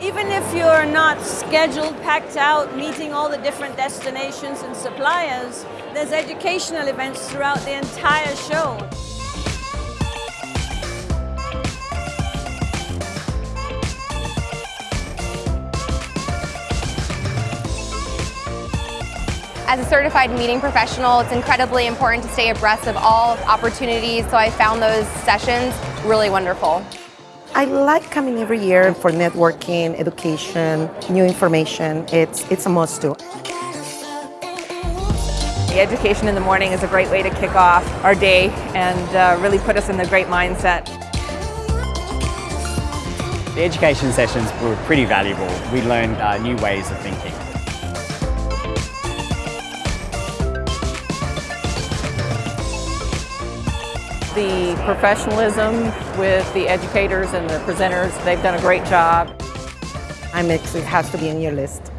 Even if you're not scheduled, packed out, meeting all the different destinations and suppliers, there's educational events throughout the entire show. As a certified meeting professional, it's incredibly important to stay abreast of all opportunities, so I found those sessions really wonderful. I like coming every year for networking, education, new information. It's, it's a must do. The education in the morning is a great way to kick off our day and uh, really put us in the great mindset. The education sessions were pretty valuable. We learned uh, new ways of thinking. The professionalism with the educators and the presenters, they've done a great job. It has to be in your list.